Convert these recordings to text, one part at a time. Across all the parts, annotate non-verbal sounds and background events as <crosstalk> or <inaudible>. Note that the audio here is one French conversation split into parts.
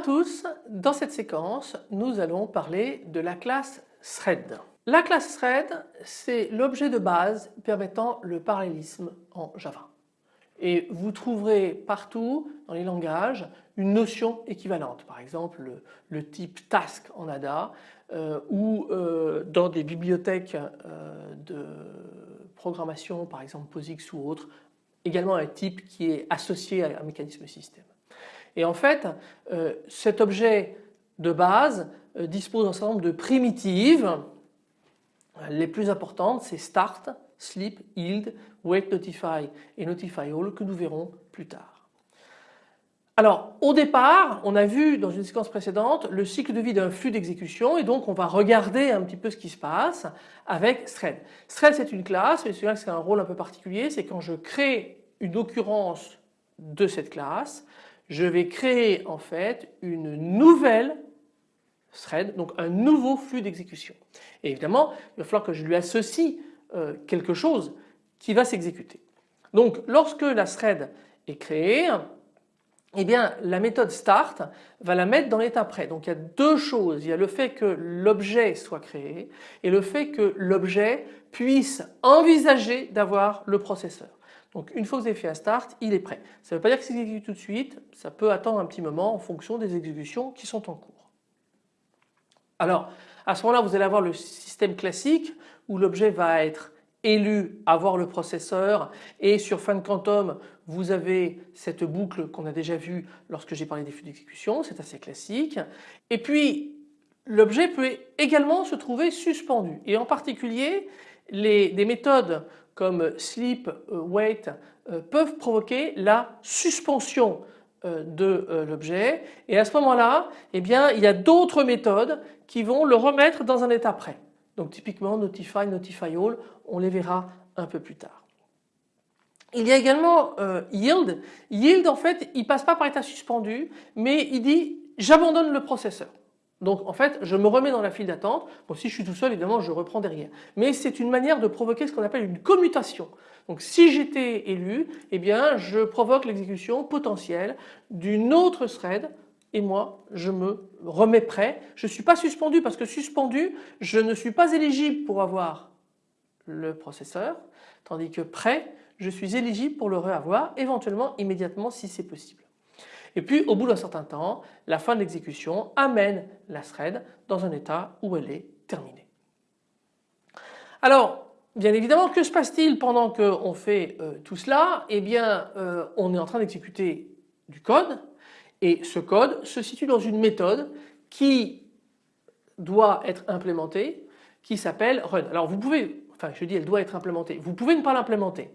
à tous, dans cette séquence nous allons parler de la classe thread. La classe thread c'est l'objet de base permettant le parallélisme en Java. Et vous trouverez partout dans les langages une notion équivalente, par exemple le, type task en ADA euh, ou euh, dans des bibliothèques euh, de programmation par exemple POSIX ou autre, également un type qui est associé à un mécanisme système. Et en fait cet objet de base dispose d'un certain nombre de primitives les plus importantes c'est start, sleep, yield, wait notify et notify all que nous verrons plus tard. Alors au départ on a vu dans une séquence précédente le cycle de vie d'un flux d'exécution et donc on va regarder un petit peu ce qui se passe avec thread. Thread c'est une classe celui-là c'est un rôle un peu particulier c'est quand je crée une occurrence de cette classe je vais créer en fait une nouvelle thread donc un nouveau flux d'exécution. Et évidemment il va falloir que je lui associe euh, quelque chose qui va s'exécuter. Donc lorsque la thread est créée, eh bien la méthode start va la mettre dans l'état prêt. Donc il y a deux choses, il y a le fait que l'objet soit créé et le fait que l'objet puisse envisager d'avoir le processeur. Donc une fois que vous avez fait un start, il est prêt. Ça ne veut pas dire que c'est tout de suite, ça peut attendre un petit moment en fonction des exécutions qui sont en cours. Alors à ce moment-là vous allez avoir le système classique où l'objet va être élu avoir le processeur et sur fin de quantum vous avez cette boucle qu'on a déjà vue lorsque j'ai parlé des flux d'exécution, c'est assez classique. Et puis l'objet peut également se trouver suspendu et en particulier les, des méthodes comme sleep, euh, wait euh, peuvent provoquer la suspension euh, de l'objet et à ce moment-là eh bien il y a d'autres méthodes qui vont le remettre dans un état prêt. Donc typiquement Notify, Notify All, on les verra un peu plus tard. Il y a également Yield. Yield en fait il passe pas par état suspendu mais il dit j'abandonne le processeur. Donc en fait je me remets dans la file d'attente. Bon si je suis tout seul évidemment je reprends derrière. Mais c'est une manière de provoquer ce qu'on appelle une commutation. Donc si j'étais élu eh bien je provoque l'exécution potentielle d'une autre thread et moi je me remets prêt. Je ne suis pas suspendu parce que suspendu je ne suis pas éligible pour avoir le processeur tandis que prêt je suis éligible pour le reavoir éventuellement immédiatement si c'est possible. Et puis au bout d'un certain temps la fin de l'exécution amène la thread dans un état où elle est terminée. Alors bien évidemment que se passe-t-il pendant qu'on fait euh, tout cela? Eh bien euh, on est en train d'exécuter du code et ce code se situe dans une méthode qui doit être implémentée qui s'appelle run. Alors vous pouvez, enfin je dis elle doit être implémentée, vous pouvez ne pas l'implémenter.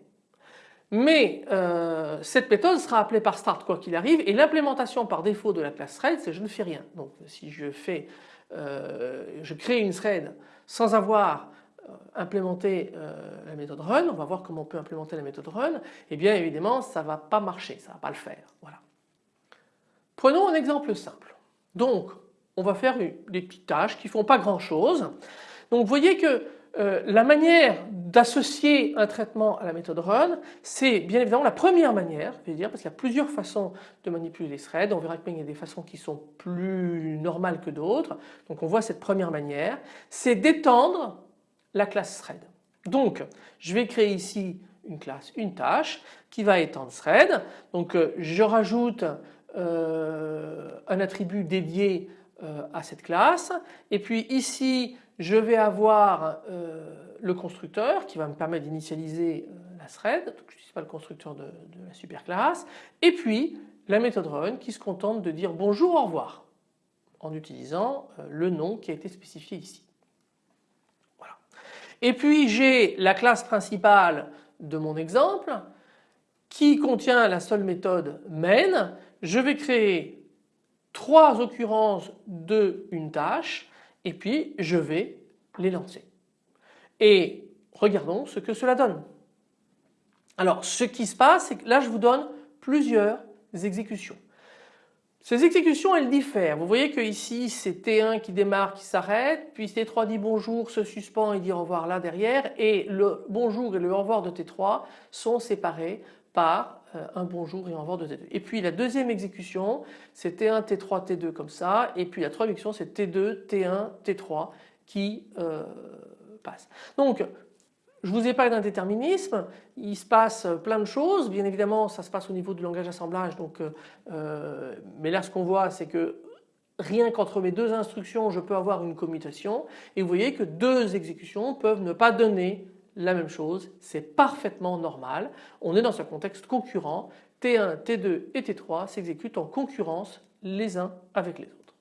Mais euh, cette méthode sera appelée par start quoi qu'il arrive et l'implémentation par défaut de la classe thread c'est je ne fais rien. Donc si je fais, euh, je crée une thread sans avoir euh, implémenté la méthode run, on va voir comment on peut implémenter la méthode run, et eh bien évidemment ça ne va pas marcher, ça ne va pas le faire. Voilà. Prenons un exemple simple. Donc on va faire des petites tâches qui ne font pas grand chose. Donc vous voyez que la manière d'associer un traitement à la méthode run, c'est bien évidemment la première manière, je vais dire, parce qu'il y a plusieurs façons de manipuler les threads. On verra qu'il y a des façons qui sont plus normales que d'autres. Donc on voit cette première manière, c'est d'étendre la classe thread. Donc je vais créer ici une classe, une tâche qui va étendre thread. Donc euh, je rajoute euh, un attribut dédié euh, à cette classe et puis ici je vais avoir euh, le constructeur qui va me permettre d'initialiser la thread, donc je n'utilise pas le constructeur de, de la superclasse. Et puis la méthode run qui se contente de dire bonjour au revoir en utilisant le nom qui a été spécifié ici. Et puis j'ai la classe principale de mon exemple qui contient la seule méthode main. Je vais créer trois occurrences de une tâche et puis je vais les lancer. Et regardons ce que cela donne. Alors ce qui se passe c'est que là je vous donne plusieurs exécutions. Ces exécutions elles diffèrent. Vous voyez que ici c'est T1 qui démarre, qui s'arrête, puis T3 dit bonjour, se suspend et dit au revoir là derrière et le bonjour et le au revoir de T3 sont séparés par un bonjour et au revoir de T2. Et puis la deuxième exécution c'est T1, T3, T2 comme ça. Et puis la troisième exécution c'est T2, T1, T3 qui euh, passe. Donc je vous ai parlé d'un déterminisme, il se passe plein de choses, bien évidemment ça se passe au niveau du langage d'assemblage. Donc, euh, mais là ce qu'on voit c'est que rien qu'entre mes deux instructions je peux avoir une commutation. Et vous voyez que deux exécutions peuvent ne pas donner la même chose, c'est parfaitement normal. On est dans un contexte concurrent, T1, T2 et T3 s'exécutent en concurrence les uns avec les autres.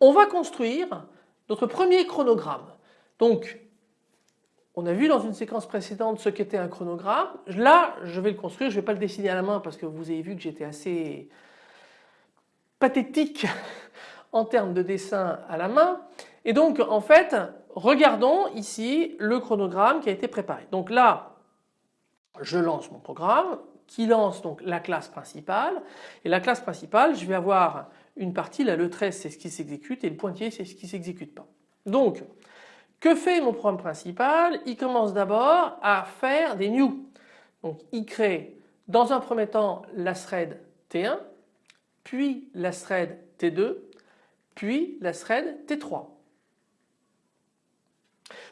On va construire notre premier chronogramme. Donc on a vu dans une séquence précédente ce qu'était un chronogramme. Là je vais le construire, je ne vais pas le dessiner à la main parce que vous avez vu que j'étais assez pathétique <laughs> en termes de dessin à la main. Et donc en fait regardons ici le chronogramme qui a été préparé. Donc là je lance mon programme qui lance donc la classe principale et la classe principale je vais avoir une partie là le 13 c'est ce qui s'exécute et le pointier c'est ce qui s'exécute pas. Donc que fait mon programme principal? Il commence d'abord à faire des new. Donc il crée dans un premier temps la thread T1 puis la thread T2 puis la thread T3.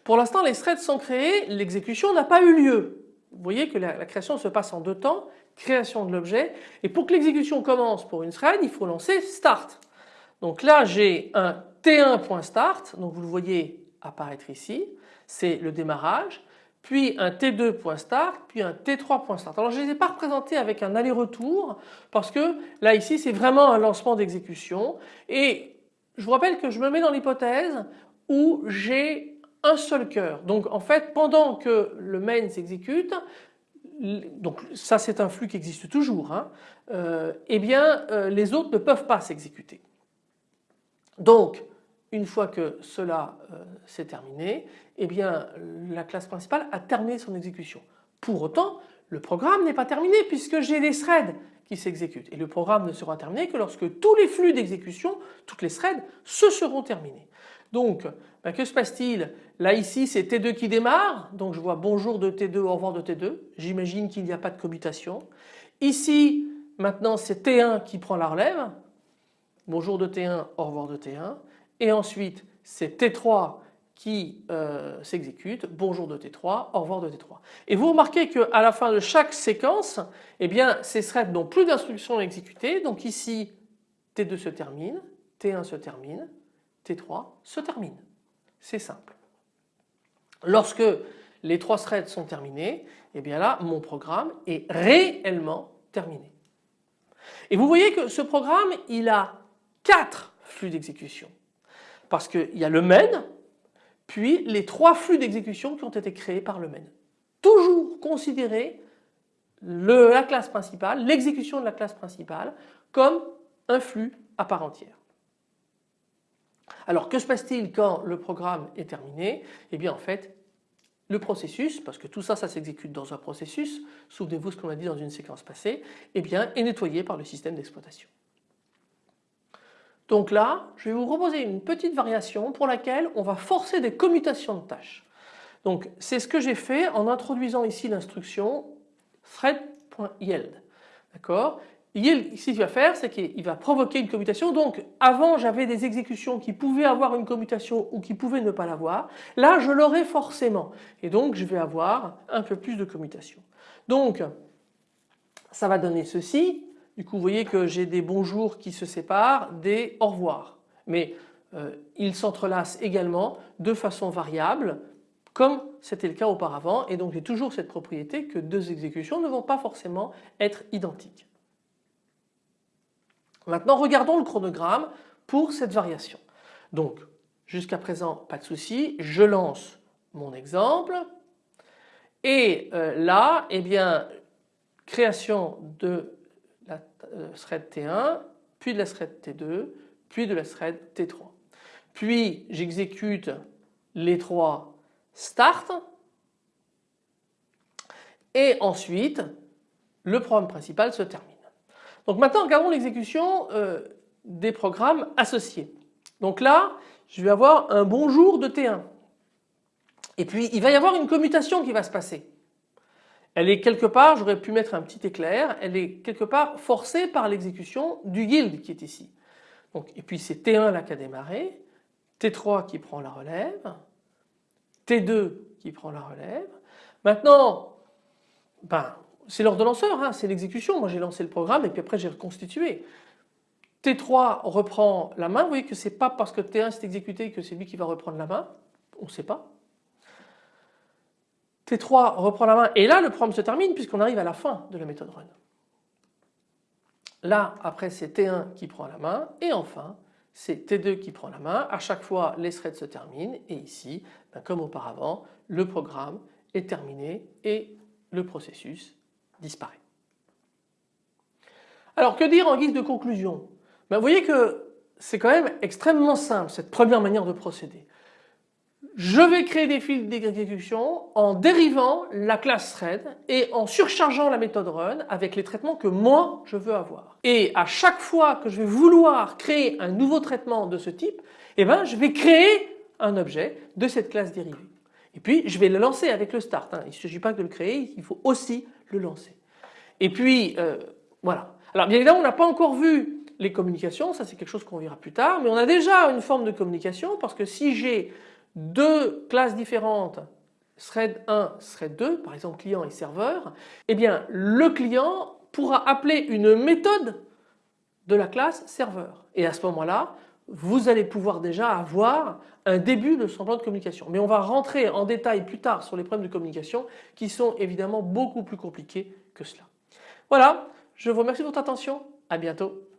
Pour l'instant les threads sont créés, l'exécution n'a pas eu lieu. Vous voyez que la, création se passe en deux temps, création de l'objet et pour que l'exécution commence pour une thread il faut lancer start. Donc là j'ai un T1.start, donc vous le voyez apparaître ici, c'est le démarrage, puis un T2.start, puis un T3.start. Alors je ne les ai pas représentés avec un aller-retour parce que là ici c'est vraiment un lancement d'exécution et je vous rappelle que je me mets dans l'hypothèse où j'ai un seul cœur. Donc en fait pendant que le main s'exécute, donc ça c'est un flux qui existe toujours, hein, euh, eh bien euh, les autres ne peuvent pas s'exécuter. Donc une fois que cela euh, s'est terminé, eh bien la classe principale a terminé son exécution. Pour autant le programme n'est pas terminé puisque j'ai des threads qui s'exécutent et le programme ne sera terminé que lorsque tous les flux d'exécution, toutes les threads se seront terminés. Donc ben, que se passe-t-il? Là ici c'est T2 qui démarre, donc je vois bonjour de T2, au revoir de T2, j'imagine qu'il n'y a pas de commutation. Ici maintenant c'est T1 qui prend la relève, bonjour de T1, au revoir de T1 et ensuite c'est T3 qui euh, s'exécute, bonjour de T3, au revoir de T3. Et vous remarquez qu'à la fin de chaque séquence, eh bien ces threads n'ont plus d'instructions à exécuter, donc ici T2 se termine, T1 se termine, T3 se termine. C'est simple. Lorsque les trois threads sont terminés, eh bien là mon programme est réellement terminé. Et vous voyez que ce programme il a quatre flux d'exécution parce qu'il y a le main puis les trois flux d'exécution qui ont été créés par le main. Toujours considérer la classe principale, l'exécution de la classe principale comme un flux à part entière. Alors que se passe-t-il quand le programme est terminé? Eh bien en fait le processus, parce que tout ça, ça s'exécute dans un processus, souvenez-vous ce qu'on a dit dans une séquence passée, eh bien, est nettoyé par le système d'exploitation. Donc là, je vais vous proposer une petite variation pour laquelle on va forcer des commutations de tâches. Donc c'est ce que j'ai fait en introduisant ici l'instruction thread.yield. D'accord? Ce qu'il va faire, c'est qu'il va provoquer une commutation. Donc, avant, j'avais des exécutions qui pouvaient avoir une commutation ou qui pouvaient ne pas l'avoir. Là, je l'aurai forcément. Et donc, je vais avoir un peu plus de commutation. Donc, ça va donner ceci. Du coup, vous voyez que j'ai des bonjours qui se séparent des au revoir. Mais euh, ils s'entrelacent également de façon variable comme c'était le cas auparavant et donc j'ai toujours cette propriété que deux exécutions ne vont pas forcément être identiques. Maintenant regardons le chronogramme pour cette variation. Donc jusqu'à présent pas de souci, je lance mon exemple et euh, là eh bien création de la euh, thread T1 puis de la thread T2 puis de la thread T3. Puis j'exécute les trois start et ensuite le programme principal se termine. Donc maintenant regardons l'exécution euh, des programmes associés. Donc là je vais avoir un bonjour de T1 et puis il va y avoir une commutation qui va se passer. elle est quelque part, j'aurais pu mettre un petit éclair, elle est quelque part forcée par l'exécution du guild qui est ici. Donc, et puis c'est T1 là qui a démarré, T3 qui prend la relève, T2 qui prend la relève. Maintenant, ben, c'est l'ordonnanceur, hein, c'est l'exécution. Moi j'ai lancé le programme et puis après j'ai reconstitué. T3 reprend la main, vous voyez que ce n'est pas parce que T1 s'est exécuté que c'est lui qui va reprendre la main, on ne sait pas. T3 reprend la main et là le programme se termine puisqu'on arrive à la fin de la méthode run. Là après c'est T1 qui prend la main et enfin c'est T2 qui prend la main. À chaque fois les threads se terminent et ici ben, comme auparavant le programme est terminé et le processus disparaît. Alors que dire en guise de conclusion? Ben, Vous voyez que c'est quand même extrêmement simple cette première manière de procéder. Je vais créer des fils d'exécution en dérivant la classe thread et en surchargeant la méthode run avec les traitements que moi je veux avoir. Et à chaque fois que je vais vouloir créer un nouveau traitement de ce type, eh ben, je vais créer un objet de cette classe dérivée. Et puis je vais le lancer avec le start. Hein. Il ne suffit pas de le créer, il faut aussi le lancer. Et puis euh, voilà. Alors bien évidemment on n'a pas encore vu les communications, ça c'est quelque chose qu'on verra plus tard, mais on a déjà une forme de communication parce que si j'ai deux classes différentes, thread 1, thread 2, par exemple client et serveur, eh bien le client pourra appeler une méthode de la classe serveur. Et à ce moment-là, vous allez pouvoir déjà avoir un début de semblant de communication. Mais on va rentrer en détail plus tard sur les problèmes de communication qui sont évidemment beaucoup plus compliqués que cela. Voilà, je vous remercie de votre attention, à bientôt.